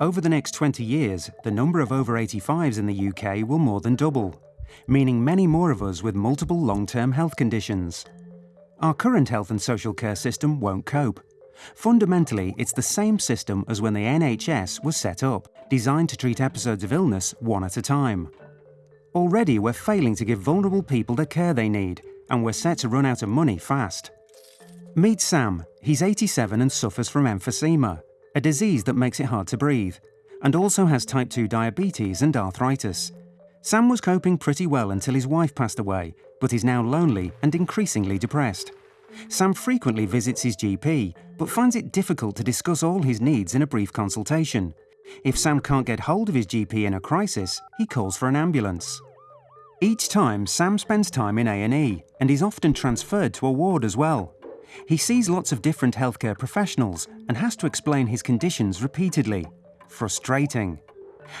Over the next 20 years, the number of over 85s in the UK will more than double, meaning many more of us with multiple long-term health conditions. Our current health and social care system won't cope. Fundamentally, it's the same system as when the NHS was set up, designed to treat episodes of illness one at a time. Already we're failing to give vulnerable people the care they need, and we're set to run out of money fast. Meet Sam. He's 87 and suffers from emphysema, a disease that makes it hard to breathe, and also has type 2 diabetes and arthritis. Sam was coping pretty well until his wife passed away, but is now lonely and increasingly depressed. Sam frequently visits his GP, but finds it difficult to discuss all his needs in a brief consultation. If Sam can't get hold of his GP in a crisis, he calls for an ambulance. Each time, Sam spends time in A&E and is often transferred to a ward as well. He sees lots of different healthcare professionals and has to explain his conditions repeatedly. Frustrating.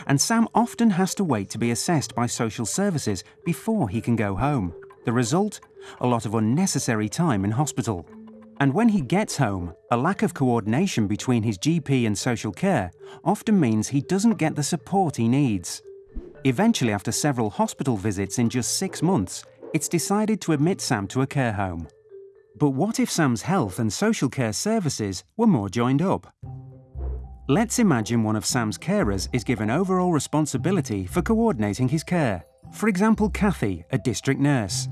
And Sam often has to wait to be assessed by social services before he can go home. The result? A lot of unnecessary time in hospital. And when he gets home, a lack of coordination between his GP and social care often means he doesn't get the support he needs. Eventually, after several hospital visits in just six months, it's decided to admit Sam to a care home. But what if Sam's health and social care services were more joined up? Let's imagine one of Sam's carers is given overall responsibility for coordinating his care. For example, Kathy, a district nurse.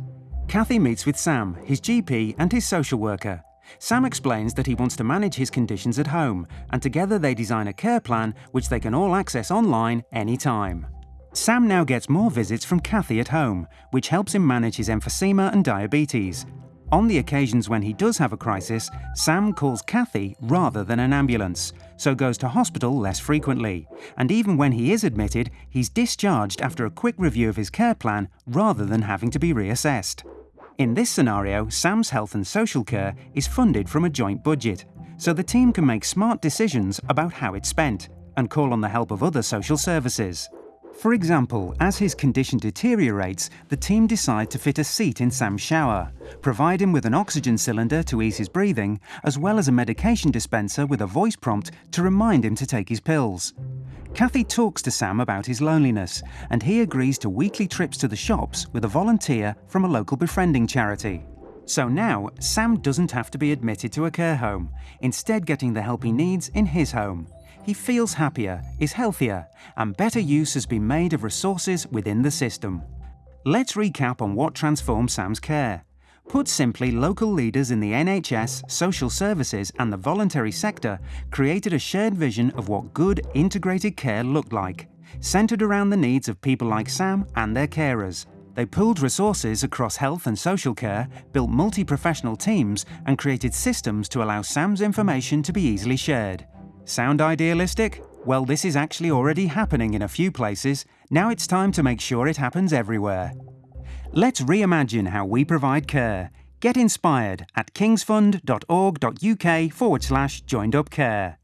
Kathy meets with Sam, his GP and his social worker. Sam explains that he wants to manage his conditions at home, and together they design a care plan which they can all access online anytime. Sam now gets more visits from Kathy at home, which helps him manage his emphysema and diabetes. On the occasions when he does have a crisis, Sam calls Kathy rather than an ambulance, so goes to hospital less frequently. And even when he is admitted, he's discharged after a quick review of his care plan rather than having to be reassessed. In this scenario, Sam's health and social care is funded from a joint budget, so the team can make smart decisions about how it's spent and call on the help of other social services. For example, as his condition deteriorates, the team decide to fit a seat in Sam's shower, provide him with an oxygen cylinder to ease his breathing, as well as a medication dispenser with a voice prompt to remind him to take his pills. Kathy talks to Sam about his loneliness, and he agrees to weekly trips to the shops with a volunteer from a local befriending charity. So now, Sam doesn't have to be admitted to a care home, instead getting the help he needs in his home. He feels happier, is healthier, and better use has been made of resources within the system. Let's recap on what transformed Sam's care. Put simply, local leaders in the NHS, social services and the voluntary sector created a shared vision of what good, integrated care looked like, centred around the needs of people like Sam and their carers. They pooled resources across health and social care, built multi-professional teams and created systems to allow Sam's information to be easily shared. Sound idealistic? Well, this is actually already happening in a few places. Now it's time to make sure it happens everywhere. Let's reimagine how we provide care. Get inspired at kingsfund.org.uk forward slash joined up care.